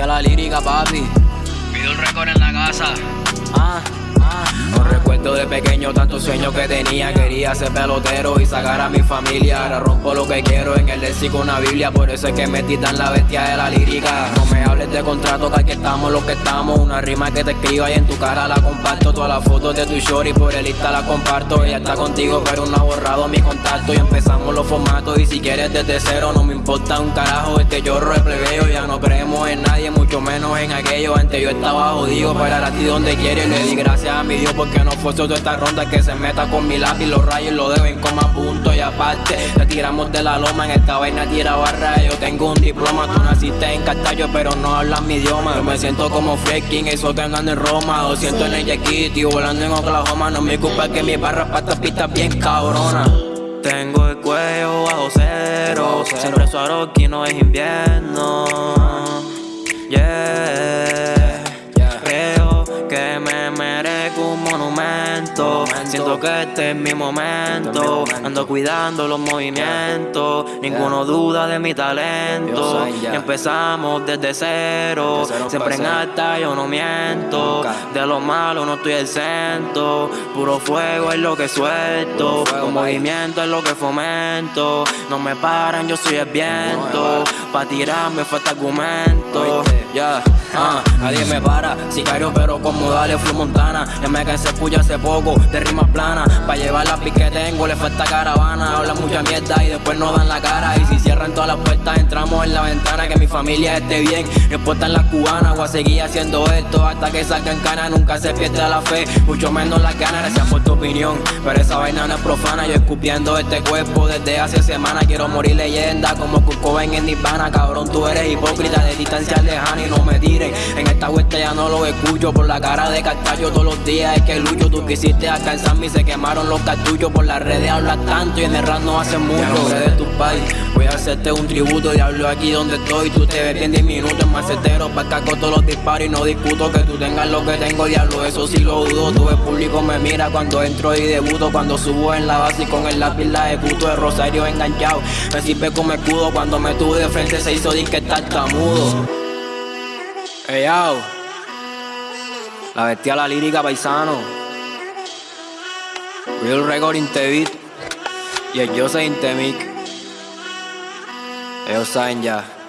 la lírica, papi. Pido un récord en la casa. Ah, ah. No recuerdo de pequeño tantos sueños que tenía. Quería ser pelotero y sacar a mi familia. Ahora rompo lo que quiero en el léxico una Biblia. Por eso es que me titan la bestia de la lírica. No me hables de contrato, que aquí estamos lo que estamos. Una rima que te escriba y en tu cara la comparto. Todas las fotos de tu shorty por el Insta la comparto. Ella está contigo, pero no ha borrado mi contacto. Y empezamos los formatos. Y si quieres desde cero, no me importa un carajo. Este lloro es plebeo. Ya no creemos en nadie, en aquello. Antes yo estaba jodido, para a ti donde quiere. Le di gracias a mi Dios porque no fue solo esta ronda que se meta con mi lápiz. Los rayos lo deben como punto y aparte. Te tiramos de la loma, en esta vaina tira barra. Yo tengo un diploma, tú naciste en Castallo, pero no hablas mi idioma. Yo me siento como freaking, eso te en Roma. O siento en el Kitty, volando en Oklahoma. No me culpa que mi barra para esta pista bien cabrona. Tengo el cuello bajo cero, siempre aquí no es invierno. Siento que este es mi momento. Ando cuidando los movimientos. Ninguno duda de mi talento. Y empezamos desde cero. Siempre en alta yo no miento. De lo malo no estoy exento. Puro fuego es lo que suelto. Con movimiento es lo que fomento. No me paran, yo soy el viento. Pa' tirarme falta argumento. Ya, ah, nadie me para. Sicario, pero como dale, fui montana. Ya me cansé escuchar hace poco de rima plana. Tengo, le falta caravana. Habla mucha mierda y después no dan la cara. Y si cierran todas las puertas, entramos en la ventana. Que mi familia esté bien. No importa en las cubanas, voy a seguir haciendo esto hasta que salga en cana. Nunca se pierda la fe, mucho menos las ganas. Gracias por tu opinión, pero esa vaina no es profana. Yo escupiendo este cuerpo desde hace semanas. Quiero morir leyenda como Kurt en Nirvana. Cabrón, tú eres hipócrita de distancia lejana y no me tiren. En esta vuelta ya no lo escucho por la cara de Castallo todos los días. Es que lucho, tú quisiste alcanzarme y se quemaron los cartuchos por las redes. Hablas tanto y en el rap no hace mucho. de tu país, voy a hacerte un tributo. Diablo aquí donde estoy, tú te ves en 10 minutos. Macetero, pa' caco todos los disparos y no discuto que tú tengas lo que tengo. Diablo, eso sí lo dudo. Todo el público me mira cuando entro y debuto. Cuando subo en la base y con el lápiz la ejecuto. De Rosario enganchado, me sirve como escudo. Cuando me tuve de frente se hizo disque tartamudo. Hey, La bestia la lírica paisano. Real Record in beat. Y el Yo in mic. Ellos saben ya.